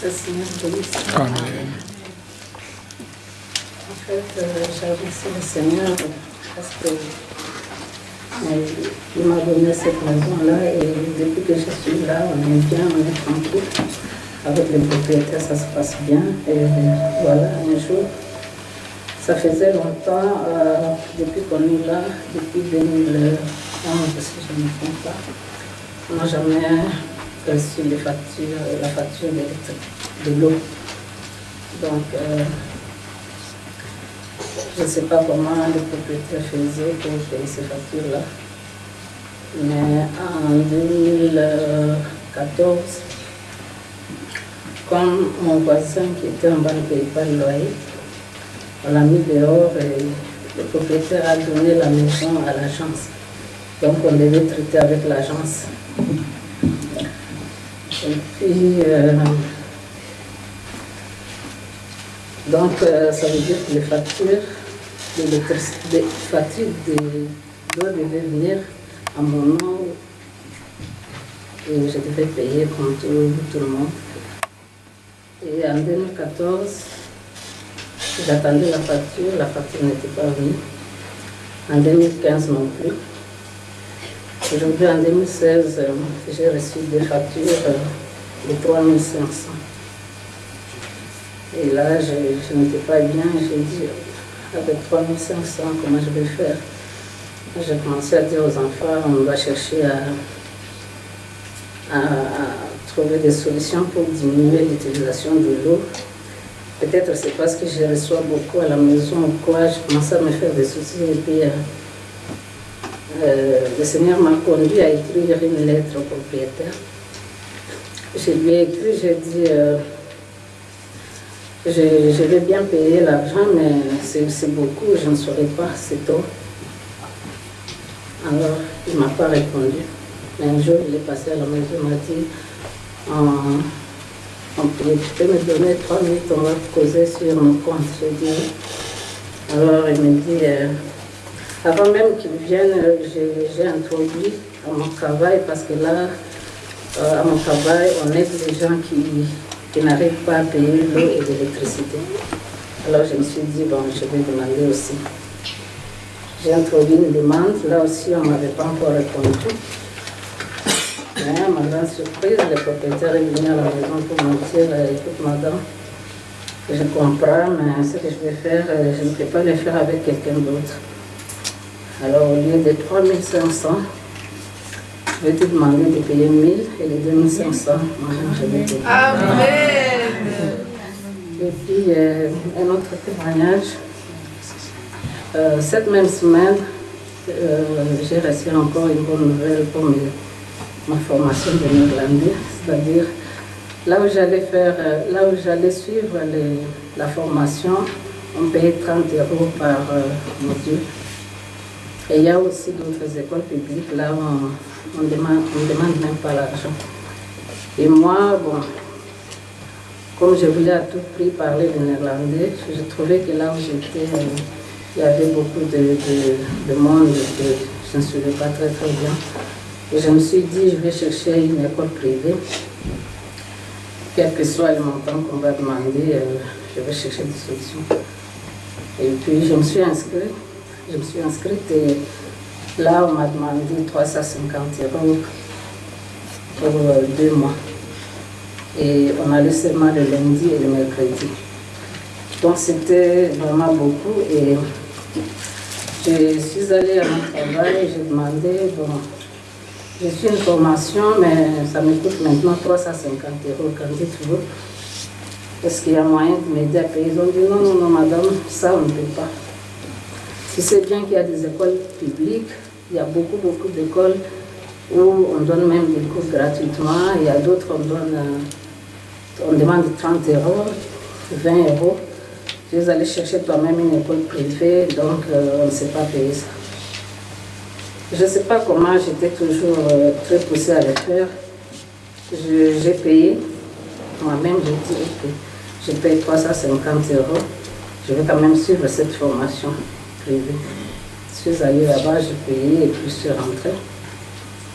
Amen. En fait, euh, remercié le Seigneur parce que euh, il m'a donné cette maison-là et depuis que je suis là, on est bien, on est tranquille. Avec les propriétaires, ça se passe bien. Et voilà, un jour, ça faisait longtemps, euh, depuis qu'on est là, depuis 2011, si je ne me trompe pas, on jamais reçu les factures, la facture de l'eau. Donc, euh, je ne sais pas comment les propriétaires faisaient pour payer ces factures-là. Mais en 2014, comme mon voisin qui était en bas ne payait pas le loyer, on l'a mis dehors et le propriétaire a donné la maison à l'agence. Donc on devait traiter avec l'agence. Puis, euh, donc euh, ça veut dire que les factures, d'électricité- les factures de d'eau devaient venir à mon nom et je devais payer tout, tout le monde. Et en 2014, j'attendais la facture, la facture n'était pas venue. En 2015 non plus. Aujourd'hui, en 2016, euh, j'ai reçu des factures euh, de 3500. Et là, je, n'étais pas bien, j'ai dit, avec 3500, comment je vais faire? J'ai commencé à dire aux enfants, on va chercher à trouver des solutions pour diminuer l'utilisation de l'eau. Peut-être c'est parce que je reçois beaucoup à la maison ou quoi, je commence à me faire des soucis. Et puis, euh, le Seigneur m'a conduit à écrire une lettre au propriétaire. Je lui ai écrit, j'ai dit, euh, je, je vais bien payer l'argent, mais c'est beaucoup, je ne saurais pas, c'est trop. Alors, il ne m'a pas répondu. Un jour, il est passé à la maison, il m'a dit, tu peux me donner trois minutes, on va causer sur mon compte. Dit, oui. alors il me dit, euh, avant même qu'il vienne, euh, j'ai introduit à mon travail, parce que là, euh, à mon travail, on aide les gens qui, qui n'arrivent pas à payer l'eau et l'électricité. Alors je me suis dit, bon, je vais demander aussi. J'ai introduit une demande, là aussi on ne m'avait pas encore répondu. Mais à ma grande surprise, le propriétaire est venu à la maison pour me dire, euh, écoute madame, je comprends, mais ce que je vais faire, euh, je ne peux pas le faire avec quelqu'un d'autre. Alors au lieu de 3500, je vais te demander de payer 1000 et les 2500, moi je vais payer. Et puis, euh, un autre témoignage. Euh, cette même semaine, euh, j'ai reçu encore une bonne nouvelle pour mes- ma formation de néerlandais, c'est-à-dire là où j'allais faire, là où j'allais suivre les- la formation, on payait 30 euros par module. Et il y a aussi d'autres écoles publiques, là on ne demande, on demande même pas l'argent. Et moi, bon, comme je voulais à tout prix parler le néerlandais, je trouvais que là où j'étais, euh, il y avait beaucoup de, de- de monde que je ne suivais pas très très bien. Et je me suis dit, je vais chercher une école privée. Quel que soit le montant qu'on va demander, euh, je vais chercher des solutions. Et puis je me suis inscrite. Je me suis inscrite et là on m'a demandé 350 euros pour euh, deux mois. Et on allait seulement le lundi et le mercredi. Donc c'était vraiment beaucoup et je suis allée à mon travail, j'ai demandé, bon, je suis une formation, mais ça me coûte maintenant 350 euros quand dites-vous. Est-ce qu'il y a moyen de m'aider à payer? Ils ont dit non, non, non, madame, ça on ne peut pas. Si c'est bien qu'il y a des écoles publiques, il y a beaucoup, beaucoup d'écoles où on donne même des cours gratuitement, il y a d'autres on donne, euh, on demande 30 euros, 20 euros. Je vais aller chercher toi-même une école privée, donc euh, on ne sait pas payer ça. Je ne sais pas comment, j'étais toujours euh, très poussée à le faire. Je- J'ai payé, moi-même j'ai dit que je paye 350 euros, je vais quand même suivre cette formation Je suis allée là-bas, j'ai payé et puis je suis rentrée.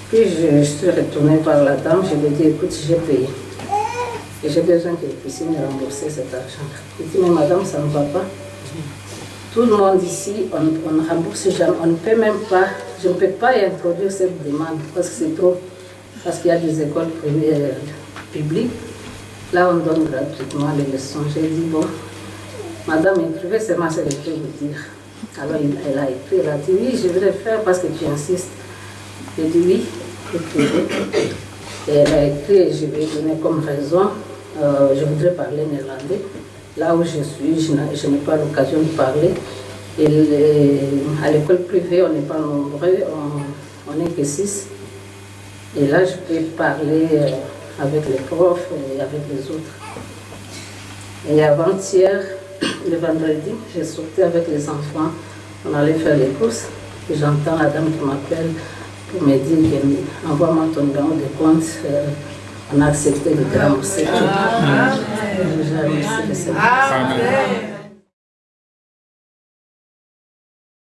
Puis je, je suis retournée voir la dame, je lui ai dit, écoute, j'ai payé. Et j'ai besoin que vous puissiez me rembourser cet argent. Il dit, mais madame, ça ne va pas. Tout le monde ici, on, ne rembourse jamais, on ne peut même pas, je ne peux pas introduire cette demande parce que c'est trop, parce qu'il y a des écoles euh, publiques. Là, on donne gratuitement les leçons. J'ai dit, bon, madame, écrivez seulement ce que je peux vous dire. Alors, elle a écrit, elle a dit, oui, je vais le faire parce que tu insistes. J'ai dit, oui. Et elle a écrit, je ai donné comme raison, euh, je voudrais parler néerlandais. Là où je suis, je n'ai pas l'occasion de parler. Et à l'école privée, on n'est pas nombreux, on on n'est que six. Et là, je peux parler euh, avec les profs et avec les autres. Et avant-hier, le vendredi, j'ai sorti avec les enfants, on allait faire les courses. Et j'entends la dame qui m'appelle pour me dire que envoie-moi ton numéro de compte. euh, on a accepté le Seigneur. Amen.